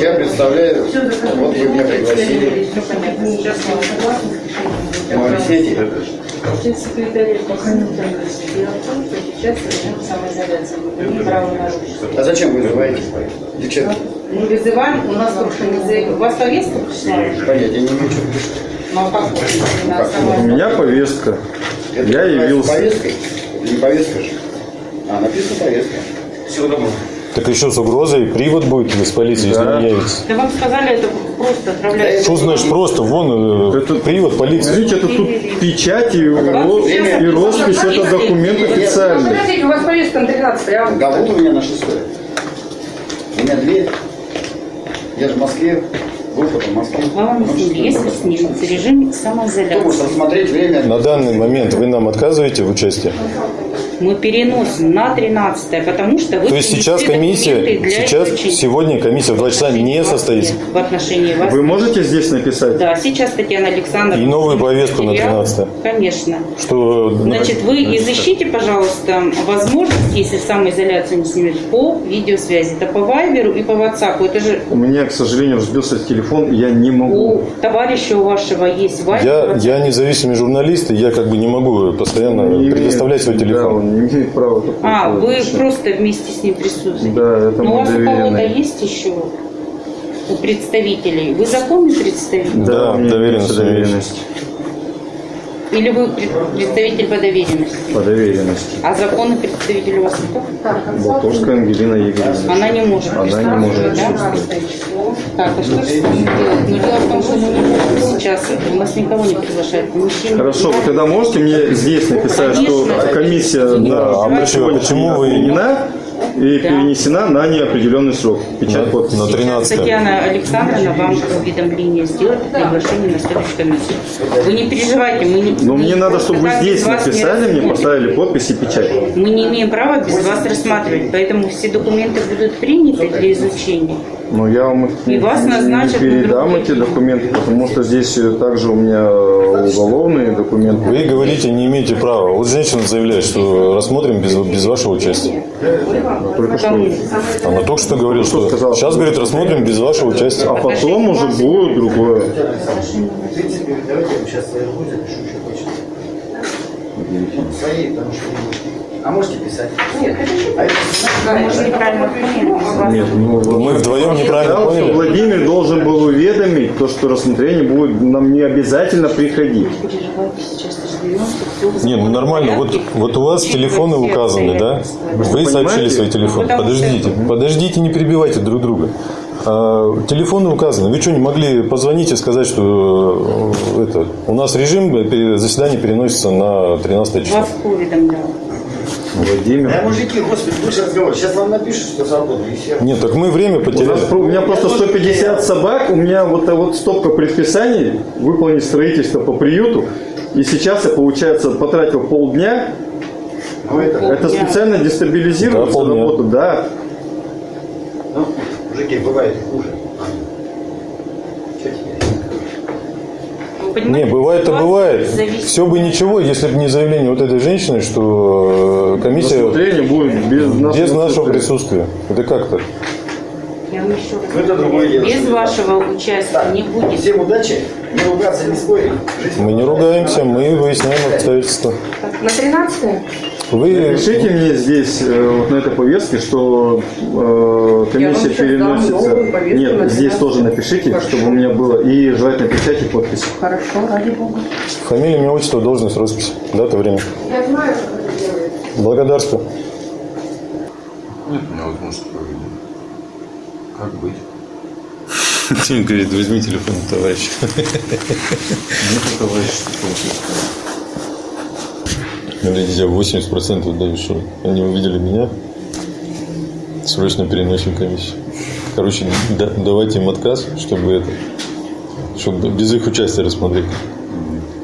Я представляю, вот вы меня пригласили. Я могу объяснить? секретарь пока не Дело в том, что сейчас режим самоизоляции. Мы не право нарушить. А зачем вы вызываете? Девчата, Мы вызываем, у нас только не за... У вас повестка пришла? понятия не имею, что Ну, а как У меня повестка. Это Я явился. повесткой? Это не повестка же. А, написано повестка. Всего доброго. Так еще с угрозой привод будет из полиции, если Да. не явится. Да вам сказали, это просто отправляют. Что значит просто? Вон э, привод полиции. Смотрите, это тут печать и, ро- и роспись, это документ официальный. Подождите, у вас повестка на 13 я вам... Да вот у меня на шестое. У меня две. Я же в Москве. Вам Ну, что если снизится режим Кто может самоизоляции. рассмотреть время? На данный момент вы нам отказываете в участии? Мы переносим на 13 потому что вы То есть сейчас комиссия, сейчас, изучения. сегодня комиссия в 2 часа не состоится. В отношении вас. Вы можете здесь написать? Да, сейчас Татьяна Александровна. И новую повестку на Материал. 13 Конечно. Что, Значит, вы изыщите, пожалуйста, возможность, если самоизоляцию не снимет, по видеосвязи. Это по Вайберу и по WhatsApp. Это же У меня, к сожалению, разбился телефон, и я не у могу. товарища у вашего есть Вайбер. я, я независимый журналист, и я как бы не могу постоянно Не предоставлять свой имеет- Да, телефон. Он не имеет права такого А, вы делать. просто вместе с ним присутствуете. Да, это Но у вас у кого-то есть еще у представителей? Вы законный представитель? Да, Да, доверенность доверенность. Или вы пред- представитель по доверенности? По доверенности. А законный представитель у вас кто? Болтовская Ангелина Игоревна. Она не может Она не может да? Так, а что же делать? Ну, дело в том, что мы не можем сейчас, у нас никого не приглашают. Мужчин, Хорошо, вы тогда можете мне здесь написать, что комиссия на а почему- почему вы- отменена и перенесена на неопределенный срок? Печать подпись. На 13 Татьяна Александровна вам уведомление сделает о приглашении на следующую комиссию. Вы не переживайте, мы не... Но мне надо, чтобы вы здесь написали, мне поставили подпись и печать. Мы не имеем права без вас рассматривать, поэтому все документы будут приняты для изучения. Но я вам их И вас не- назначат не передам эти документы, потому что здесь э, также у меня э, уголовные документы. Вы говорите, не имеете права. Вот женщина заявляет, что рассмотрим без, без вашего участия. Только что. Она только что говорила, что сейчас, говорит, рассмотрим без вашего участия. А потом уже будет другое. А можете писать? Может, неправильно поняли. Нет, ну, Мы вдвоем неправильно сказал, что поняли. Владимир должен был уведомить, то, что рассмотрение будет нам не обязательно приходить. Переживайте, сейчас разберемся. Не, ну нормально. Вот, вот у вас телефоны указаны, да? Вы сообщили свои телефоны. Подождите, подождите, не перебивайте друг друга. А, телефоны указаны. Вы что, не могли позвонить и сказать, что э, это, у нас режим э, заседания переносится на 13 число? Вас уведомлял? Владимир. Да, мужики, господи, больше разговор. Сейчас вам напишут, что свободно, и все. Нет, так мы время У, нас потеряли. про- у меня просто 150 собак, у меня вот, э, вот стопка предписаний выполнить строительство по приюту. И сейчас я, получается, потратил полдня. Ну, это, Это специально дестабилизирует Да, работу, да. ну, мужики, бывает хуже. Что теперь? Вы Не, понимаете, бывает-то ситуация бывает. зависит Все бы ничего, если бы не заявление вот этой женщины, что э, комиссия Рассмотрение будет без нашего без нашего присутствия. присутствия. Это как так? Я вам еще раз это другое дело. Без вашего участия не будет. Всем удачи, не ругаться, не спорить. Жизнь Мы не ругаемся, мы выясняем обстоятельства. На 13 Вы Напишите мне здесь, э, вот на этой повестке, что э, комиссия переносится. Нет, здесь 13. тоже напишите, чтобы у меня было. И желательно печать и подпись. Хорошо, ради бога. фамилия, имя, отчество, должность, роспись, дата, время. Я знаю, как это делается. Благодарствую. Нет у меня возможности проведения. Как быть? Тим говорит, возьми телефон, товарищ. Нет, товарищ, что. Смотрите, я 80% даю, что они увидели меня. Срочно переносим комиссию. Короче, да- давайте им отказ, чтобы это, чтобы без их участия рассмотреть.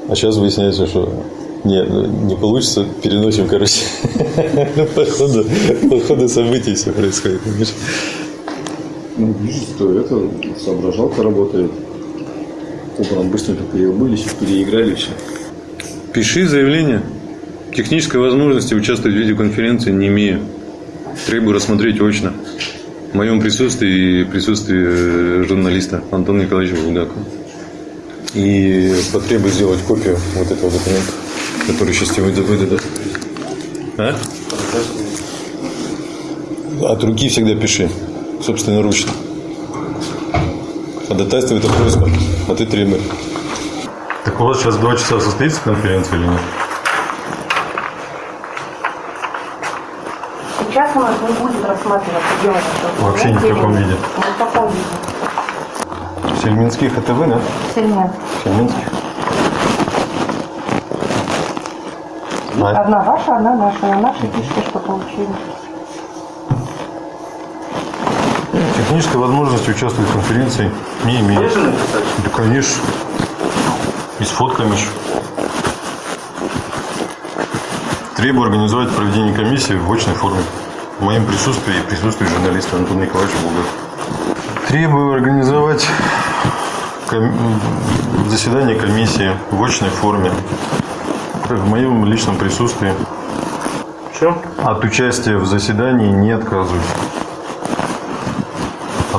А сейчас выясняется, что не, не получится, переносим, короче. (laughs) По ходу, по ходу событий все происходит. понимаешь? Ну, вижу, что это соображалка работает. Утром быстренько переобулись, переиграли все. Пиши заявление. Технической возможности участвовать в видеоконференции не имею. Требую рассмотреть очно. В моем присутствии и присутствии э, журналиста Антона Николаевича Булгакова. И потребую сделать копию вот этого документа, который сейчас тебе выда- выдадут. А? От руки всегда пиши. Собственноручно. Ходатайство это просьба, а ты требуй. Так у вас сейчас два часа состоится конференция или нет? Сейчас у нас не будет рассматриваться дело. Вообще ни в каком виде. Ни в каком виде. Сельминских это вы, да? Сильнее. Сельминских. А, Одна ваша, одна наша. На нашей пишите, что получили. Технической возможности участвовать в конференции не имею. Да, конечно. И с фотками еще. Требую организовать проведение комиссии в очной форме. В моем присутствии и присутствии журналиста Антона Николаевича Булгакова. Требую организовать ком- заседание комиссии в очной форме. В моем личном присутствии. Все? От участия в заседании не отказываюсь.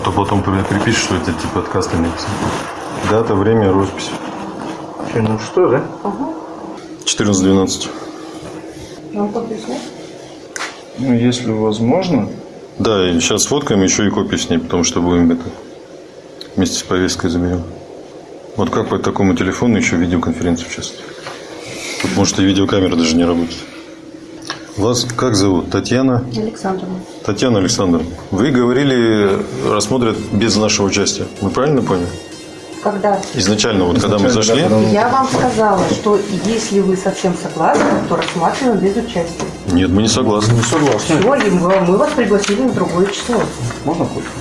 А то потом при- припишешь, что это типа отказ ты написал. Дата, время, роспись. Ну что, да? 14.12. Вам подпись нет? Ну, если возможно. Да, и сейчас сфоткаем еще и копию с ней, потому что будем это вместе с повесткой заберем. Вот как по такому телефону еще в видеоконференции участвовать? Тут, может, и видеокамера даже не работает. Вас как зовут? Татьяна? Александровна. Татьяна Александровна, вы говорили, рассмотрят без нашего участия. Мы правильно поняли? Когда? Изначально, вот когда мы зашли, Я вам сказала, что если вы совсем согласны, то рассматриваем без участия. нет, мы не согласны. Не Все, и мы, вас пригласили на другое число. Можно копию?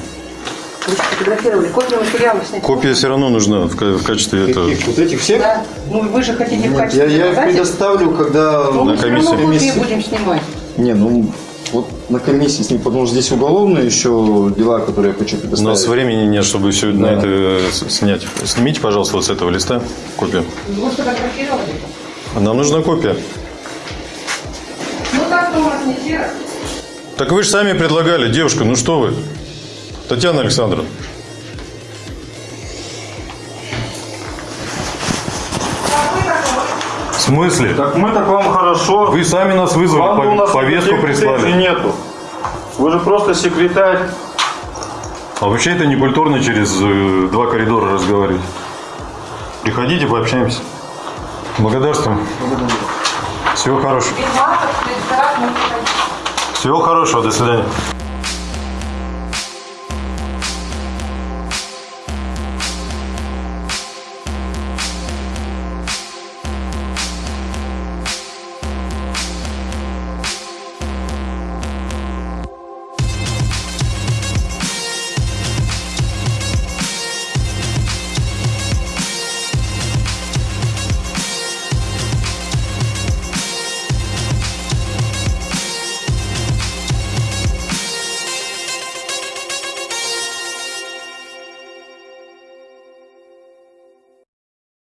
Вы же фотографировали, копию материала снять. Копия все равно нужна в, в качестве этого. Вот этих всех? Да. Ну, вы же хотите в Я, качестве я их доказательств. предоставлю, когда Ну, мы все равно копии будем снимать. Не, ну вот на комиссии с ним, потому что здесь уголовные еще дела, которые я хочу У предоставить. нас времени нет, чтобы все на это э, снять. Снимите, пожалуйста, вот с этого листа копию. Вы сфотографировали? Нам нужна копия. Ну, так у вас не серо. Так вы же сами предлагали, девушка, ну что вы? Татьяна Александровна. В смысле? Так мы так вам хорошо. Вы сами нас вызвали, Вам пов- у нас повестку прислали. нету. Вы же просто секретарь. А вообще это не культурно через э, два коридора разговаривать. Приходите, пообщаемся. Благодарствую. Всего хорошего. Всего хорошего, до свидания.